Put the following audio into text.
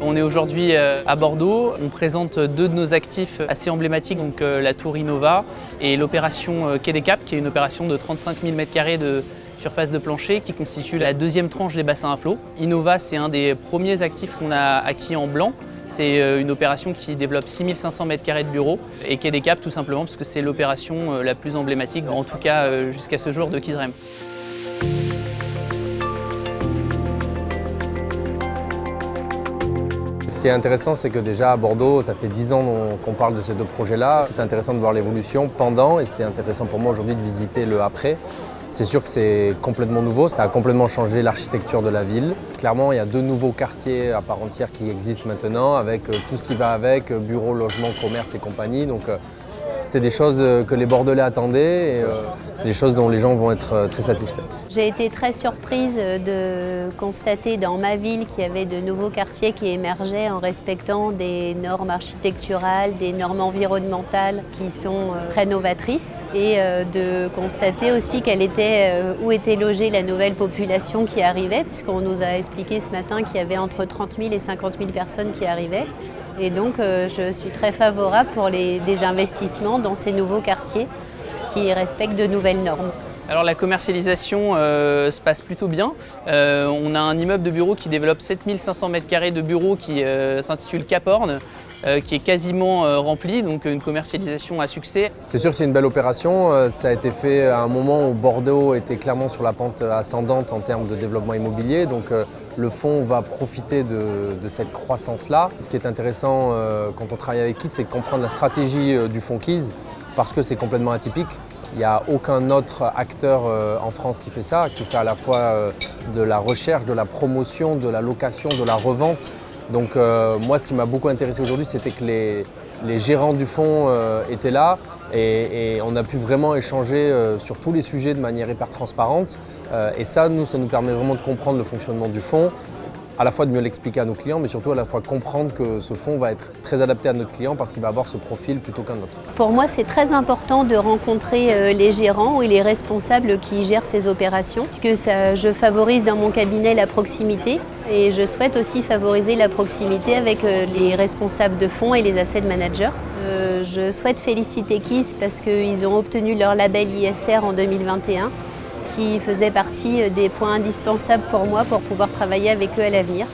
On est aujourd'hui euh, à Bordeaux. On présente deux de nos actifs assez emblématiques, donc euh, la tour Innova et l'opération euh, Quai des qui est une opération de 35 000 m2 de surface de plancher qui constitue la deuxième tranche des bassins à flot. Innova, c'est un des premiers actifs qu'on a acquis en blanc. C'est une opération qui développe 6500 m2 de bureaux et Quai des tout simplement parce que c'est l'opération la plus emblématique, en tout cas jusqu'à ce jour, de Kizrem. Ce qui est intéressant, c'est que déjà à Bordeaux, ça fait 10 ans qu'on parle de ces deux projets-là. C'est intéressant de voir l'évolution pendant et c'était intéressant pour moi aujourd'hui de visiter le après. C'est sûr que c'est complètement nouveau, ça a complètement changé l'architecture de la ville. Clairement, il y a deux nouveaux quartiers à part entière qui existent maintenant avec euh, tout ce qui va avec, euh, bureaux, logements, commerce et compagnie. Euh, c'était des choses euh, que les Bordelais attendaient et euh, c'est des choses dont les gens vont être euh, très satisfaits. J'ai été très surprise de constater dans ma ville qu'il y avait de nouveaux quartiers qui émergeaient en respectant des normes architecturales, des normes environnementales qui sont très novatrices et de constater aussi où était logée la nouvelle population qui arrivait puisqu'on nous a expliqué ce matin qu'il y avait entre 30 000 et 50 000 personnes qui arrivaient. Et donc je suis très favorable pour les, des investissements dans ces nouveaux quartiers qui respectent de nouvelles normes. Alors la commercialisation euh, se passe plutôt bien. Euh, on a un immeuble de bureau qui développe 7500 m2 de bureaux qui euh, s'intitule Caporne, qui est quasiment rempli, donc une commercialisation à succès. C'est sûr que c'est une belle opération. ça a été fait à un moment où Bordeaux était clairement sur la pente ascendante en termes de développement immobilier. Donc le fonds va profiter de, cette croissance-là. Ce qui est intéressant quand on travaille avec KIS, c'est de comprendre la stratégie du fonds KIS parce que c'est complètement atypique. Il n'y a aucun autre acteur euh, en France qui fait ça, qui fait à la fois euh, de la recherche, de la promotion, de la location, de la revente. Donc euh, moi, ce qui m'a beaucoup intéressé aujourd'hui, c'était que les, gérants du fonds étaient là et, on a pu vraiment échanger sur tous les sujets de manière hyper transparente. et ça, nous, ça nous permet vraiment de comprendre le fonctionnement du fonds à la fois de mieux l'expliquer à nos clients, mais surtout à la fois comprendre que ce fonds va être très adapté à notre client parce qu'il va avoir ce profil plutôt qu'un autre. Pour moi, c'est très important de rencontrer euh, les gérants et les responsables qui gèrent ces opérations, puisque ça, je favorise dans mon cabinet la proximité et je souhaite aussi favoriser la proximité avec euh, les responsables de fonds et les asset managers. Euh, je souhaite féliciter KISS parce qu'ils ont obtenu leur label ISR en 2021 qui faisait partie des points indispensables pour moi pour pouvoir travailler avec eux à l'avenir.